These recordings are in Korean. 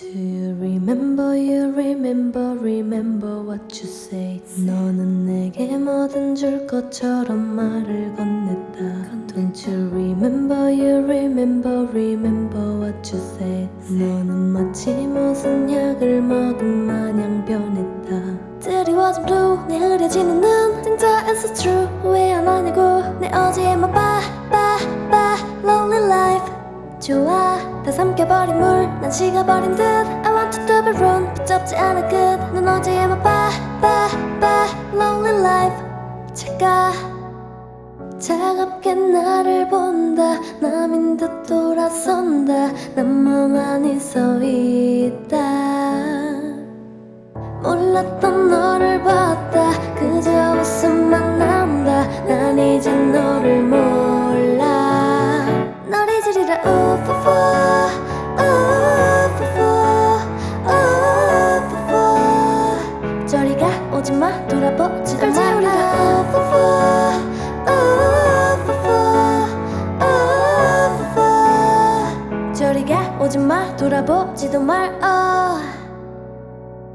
Do you remember, you remember, remember what you said 너는 내게 뭐든 줄 것처럼 말을 건넸다 Don't you remember, you remember, remember what you said 너는 마치 무슨 약을 먹은 마냥 변했다 드리워진 blue 내 흐려지는 눈 진짜 it's so true 왜안 하냐고 내 어제만 봐 봐 봐 lonely life 좋아 다 삼켜버린 물 난 식어버린 듯. I want to double run 붙잡지 않아 끝난 어제에만 봐봐봐. Lonely life 제가 차갑게 나를 본다. 남인 듯 돌아선다. 난 멍하니 서 있다. 몰랐던 저리가 오지마 돌아보지도 말아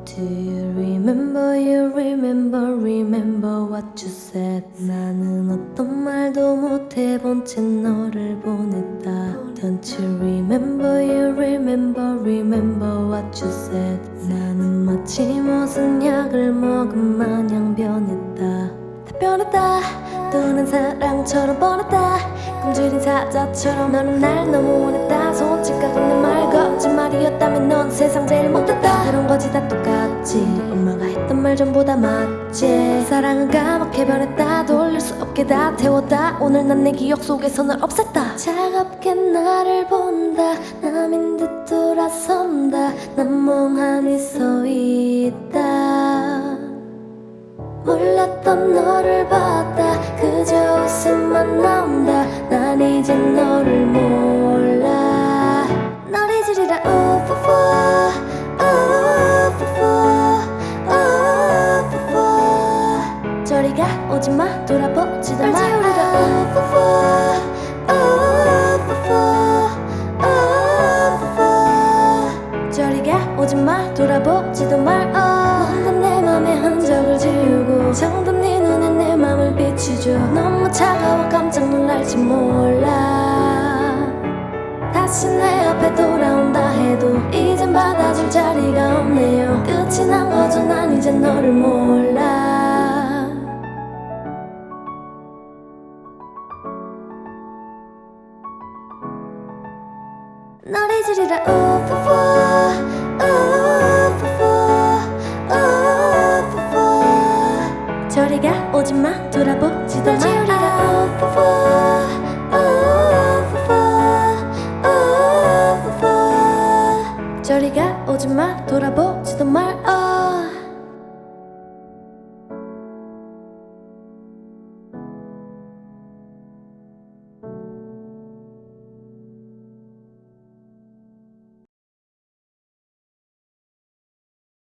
Do you remember, you remember, remember what you said 나는 어떤 말도 못해본 채 너를 보냈다 Don't you remember, you remember, remember what you said 마치 무슨 약을 먹은 마냥 변했다. 다 변했다. 또는 사랑처럼 뻔했다. 꿈질인 사자처럼 너는 날 너무 원했다. 솔직하게 내말 거짓말이었다면 넌 세상 제일 못했다. 그런 거지 다 똑같지. 엄마가 했던 말 전부 다 맞지. 사랑은 까맣게 변했다. 돌릴 수 없게 다 태웠다. 오늘 난 내 기억 속에서 널 없앴다. 차갑게 나를 본다. 남인 듯 돌아선다. 난 멍하니 서 몰랐던 너를 봤다. 그저 웃음만 나온다. 난 이제 너를 몰라. 널 잊으리라. 우푸푸. 우푸푸. 우푸푸. 저리가 오지마. 돌아보지도 마 우푸푸. 우푸푸. 우푸푸. 저리가 오지마. 돌아보지도 말어 뭔가 내 맘에 흔적을 비추죠. 너무 차가워 깜짝 놀랄지 몰라. 다시 내 앞에 돌아온다 해도 이젠 받아줄 자리가 없네요. 끝이 난 거죠. 난 이제 너를 몰라. 널 잊으리라. 우푸푸 저리가 오지마 돌아보지도 마라 저리가 오지마 돌아보.